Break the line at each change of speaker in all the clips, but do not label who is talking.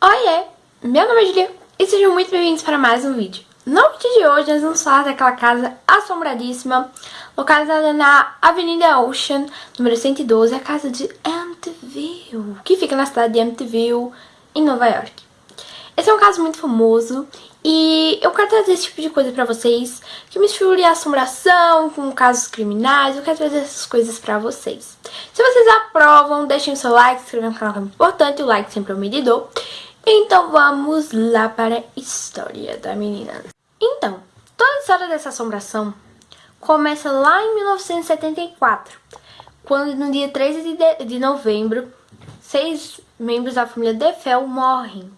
Oiê, meu nome é Julia e sejam muito bem-vindos para mais um vídeo. No vídeo de hoje nós vamos falar daquela casa assombradíssima localizada na Avenida Ocean, número 112, a casa de Amityville, que fica na cidade de Amityville, em Nova York. Esse é um caso muito famoso e eu quero trazer esse tipo de coisa pra vocês, que misture assombração com casos criminais, eu quero trazer essas coisas pra vocês. Se vocês aprovam, deixem o seu like, se inscrevam no canal que é muito importante, o like sempre é um medidor. Então vamos lá para a história da menina. Então, toda a história dessa assombração começa lá em 1974, quando no dia 13 de, de novembro, seis membros da família DeFell morrem,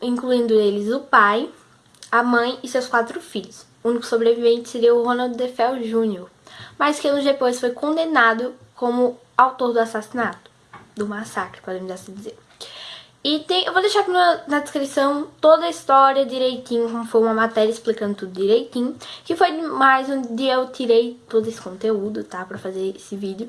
incluindo eles o pai, a mãe e seus quatro filhos. O único sobrevivente seria o Ronald DeFell Jr., mas que anos depois foi condenado como autor do assassinato, do massacre, podemos assim dizer. E tem, eu vou deixar aqui na, descrição toda a história direitinho, como foi uma matéria explicando tudo direitinho. Que foi mais onde eu tirei todo esse conteúdo, tá? Pra fazer esse vídeo.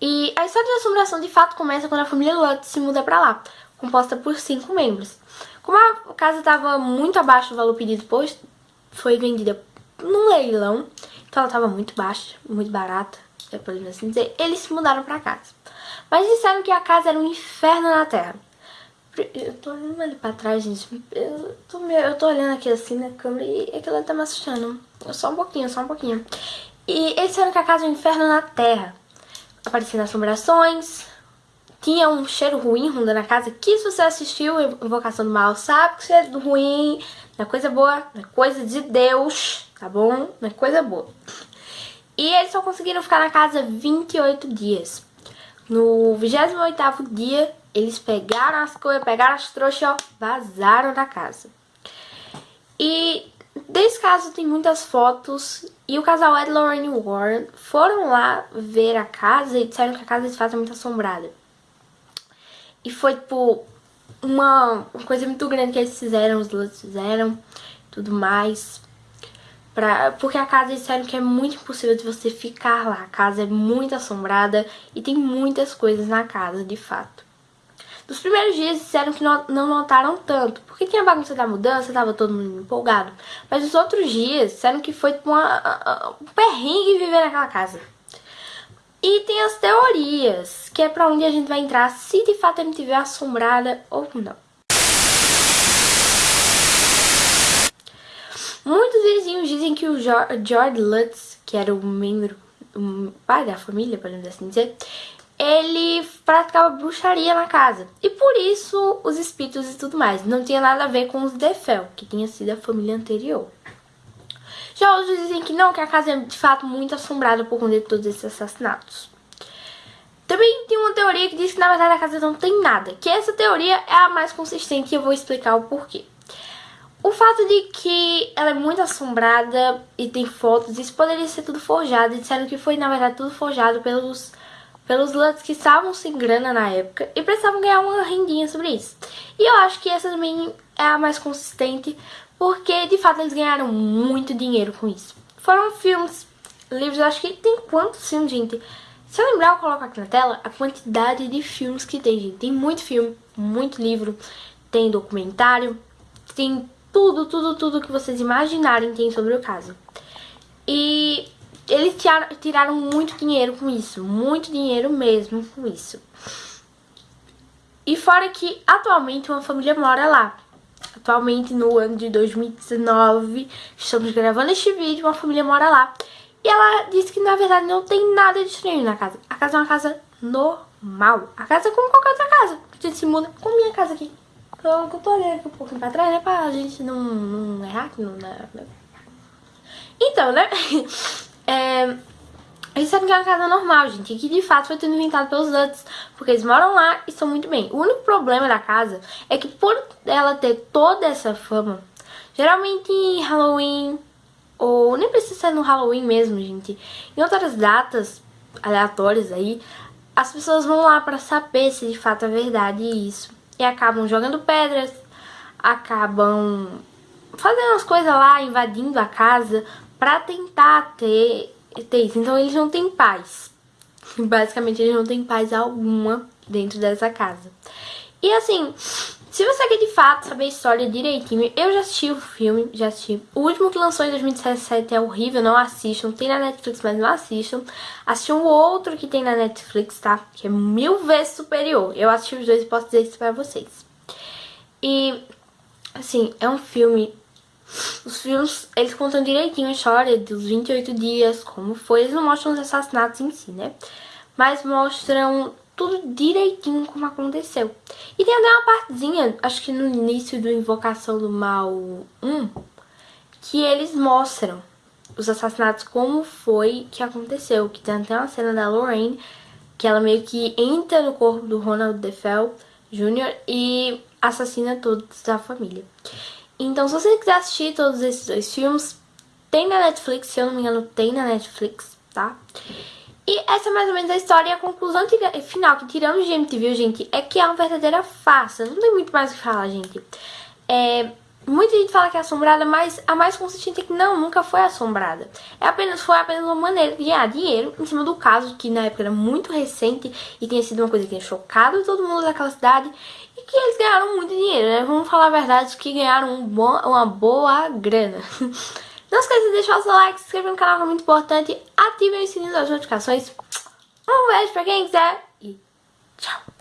E a história da assombração de fato começa quando a família Lutz se muda pra lá, composta por cinco membros. Como a casa estava muito abaixo do valor pedido, pois foi vendida num leilão, então ela estava muito baixa, muito barata, é podemos assim dizer, eles se mudaram pra casa. Mas disseram que a casa era um inferno na Terra. Eu tô olhando ali pra trás, gente. Eu tô, eu tô olhando aqui assim na câmera e aquilo tá me assustando. Só um pouquinho, só um pouquinho. E eles disseram que a casa é um inferno na Terra. Aparecendo assombrações. Tinha um cheiro ruim rondando a casa. Que se você assistiu Invocação do Mal, sabe que cheiro ruim não é coisa boa, não é coisa de Deus, tá bom? Não é coisa boa. E eles só conseguiram ficar na casa 28 dias. No 28º dia, eles pegaram as coisas, pegaram as trouxas, ó, vazaram da casa. E desse caso tem muitas fotos e o casal Ed Lorraine Warren foram lá ver a casa e disseram que a casa de fato é muito assombrada. E foi, tipo, uma, uma coisa muito grande que eles fizeram, os dois fizeram, tudo mais. Pra, porque a casa disseram que é muito impossível de você ficar lá. A casa é muito assombrada e tem muitas coisas na casa, de fato. Nos primeiros dias disseram que não, não notaram tanto, porque tinha bagunça da mudança, tava todo mundo empolgado. Mas nos outros dias disseram que foi uma, um perrengue viver naquela casa. E tem as teorias, que é pra onde a gente vai entrar, se de fato a gente tiver assombrada ou não. Muitos vizinhos dizem que o George Lutz, que era o membro, o pai da família, podemos assim dizer, ele praticava bruxaria na casa. E por isso os espíritos e tudo mais. Não tinha nada a ver com os Defel, que tinha sido a família anterior. Já outros dizem que não, que a casa é de fato muito assombrada por conta de todos esses assassinatos. Também tem uma teoria que diz que na verdade a casa não tem nada, que essa teoria é a mais consistente e eu vou explicar o porquê. O fato de que ela é muito assombrada e tem fotos, isso poderia ser tudo forjado. E disseram que foi, na verdade, tudo forjado pelos, pelos Lutz que estavam sem grana na época e precisavam ganhar uma rendinha sobre isso. E eu acho que essa também é a mais consistente, porque de fato eles ganharam muito dinheiro com isso. Foram filmes, livros, acho que tem quantos filmes, gente? Se eu lembrar, eu coloco aqui na tela a quantidade de filmes que tem, gente. Tem muito filme, muito livro, tem documentário, tem tudo, tudo, tudo que vocês imaginarem tem sobre o caso. E eles tiraram muito dinheiro com isso, muito dinheiro mesmo com isso. E fora que atualmente uma família mora lá. Atualmente no ano de 2019, estamos gravando este vídeo, uma família mora lá. E ela disse que na verdade não tem nada de estranho na casa. A casa é uma casa normal. A casa é como qualquer outra casa. A gente se muda com minha casa aqui. Então, eu tô olhando aqui um pouquinho pra trás, né? Pra gente não, não errar aqui, não? Então, né? É, sabem que é uma casa normal, gente. Que de fato foi tudo inventado pelos Lutz. Porque eles moram lá e estão muito bem. O único problema da casa é que por ela ter toda essa fama, geralmente em Halloween, ou nem precisa ser no Halloween mesmo, gente. Em outras datas aleatórias aí, as pessoas vão lá pra saber se de fato é verdade isso e acabam jogando pedras, acabam fazendo as coisas lá, invadindo a casa pra tentar ter, ter isso. Então eles não têm paz. Basicamente eles não têm paz alguma dentro dessa casa. E assim, se você quer de fato saber a história direitinho, eu já assisti o filme, já assisti. O último que lançou em 2017 é horrível, não assistam. Tem na Netflix, mas não assistam. Assisti um outro que tem na Netflix, tá? Que é mil vezes superior. Eu assisti os dois e posso dizer isso pra vocês. E, assim, é um filme... Os filmes, eles contam direitinho a história dos 28 dias, como foi. Eles não mostram os assassinatos em si, né? Mas mostram tudo direitinho como aconteceu. E tem até uma partezinha, acho que no início do Invocação do Mal 1, que eles mostram os assassinatos, como foi que aconteceu. Que tem até uma cena da Lorraine, que ela meio que entra no corpo do Ronald DeFell Jr. e assassina todos da família. Então, se você quiser assistir todos esses dois filmes, tem na Netflix, se eu não me engano, tem na Netflix, tá? E essa é mais ou menos a história e a conclusão final que tiramos de MTV, gente, é que é uma verdadeira farsa. Não tem muito mais o que falar, gente. É, muita gente fala que é assombrada, mas a mais consistente é que não, nunca foi assombrada. É apenas, foi apenas uma maneira de ganhar dinheiro em cima do caso, que na época era muito recente e tinha sido uma coisa que tinha chocado todo mundo daquela cidade e que eles ganharam muito dinheiro, né? Vamos falar a verdade, que ganharam um bom, uma boa grana. Não esqueça de deixar o seu like, se inscrever no canal é muito importante, ativem o sininho das notificações. Um beijo pra quem quiser e tchau!